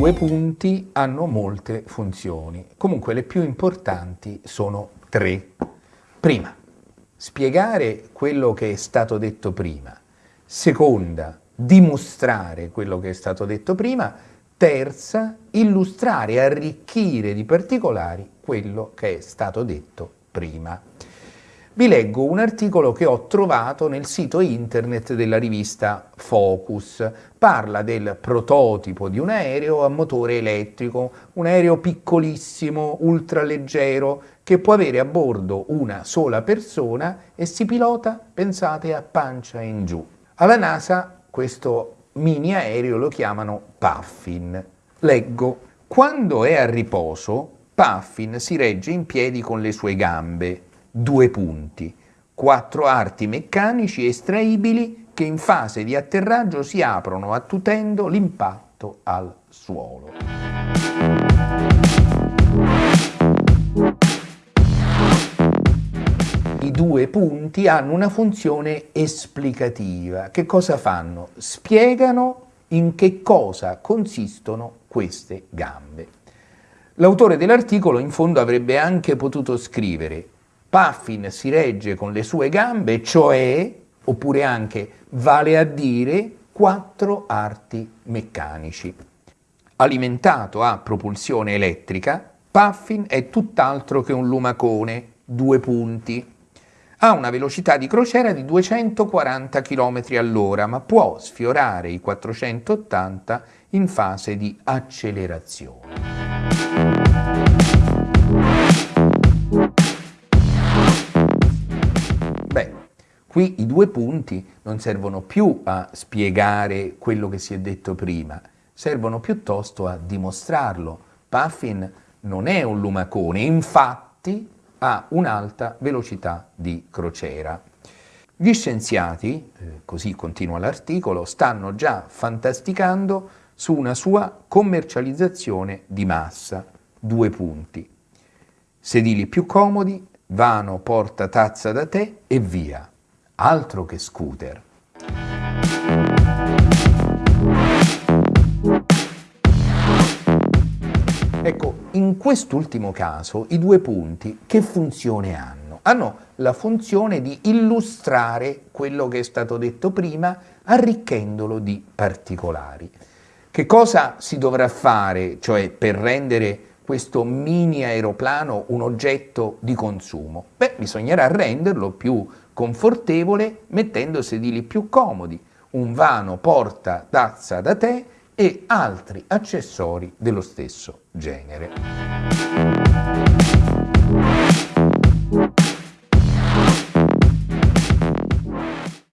due punti hanno molte funzioni, comunque le più importanti sono tre. Prima, spiegare quello che è stato detto prima. Seconda, dimostrare quello che è stato detto prima. Terza, illustrare arricchire di particolari quello che è stato detto prima vi leggo un articolo che ho trovato nel sito internet della rivista Focus. Parla del prototipo di un aereo a motore elettrico, un aereo piccolissimo, ultraleggero, che può avere a bordo una sola persona e si pilota, pensate, a pancia in giù. Alla NASA questo mini aereo lo chiamano Puffin. Leggo, quando è a riposo, Puffin si regge in piedi con le sue gambe, due punti, quattro arti meccanici estraibili che in fase di atterraggio si aprono attutendo l'impatto al suolo. I due punti hanno una funzione esplicativa. Che cosa fanno? Spiegano in che cosa consistono queste gambe. L'autore dell'articolo in fondo avrebbe anche potuto scrivere Puffin si regge con le sue gambe, cioè, oppure anche, vale a dire, quattro arti meccanici. Alimentato a propulsione elettrica, Puffin è tutt'altro che un lumacone, due punti. Ha una velocità di crociera di 240 km all'ora, ma può sfiorare i 480 in fase di accelerazione. Qui i due punti non servono più a spiegare quello che si è detto prima, servono piuttosto a dimostrarlo. Puffin non è un lumacone, infatti ha un'alta velocità di crociera. Gli scienziati, eh, così continua l'articolo, stanno già fantasticando su una sua commercializzazione di massa. Due punti. Sedili più comodi, vano porta tazza da te e via altro che scooter. Ecco, in quest'ultimo caso i due punti che funzione hanno? Hanno la funzione di illustrare quello che è stato detto prima arricchendolo di particolari. Che cosa si dovrà fare, cioè per rendere questo mini aeroplano un oggetto di consumo? Beh, bisognerà renderlo più confortevole mettendo sedili più comodi, un vano porta tazza da tè e altri accessori dello stesso genere.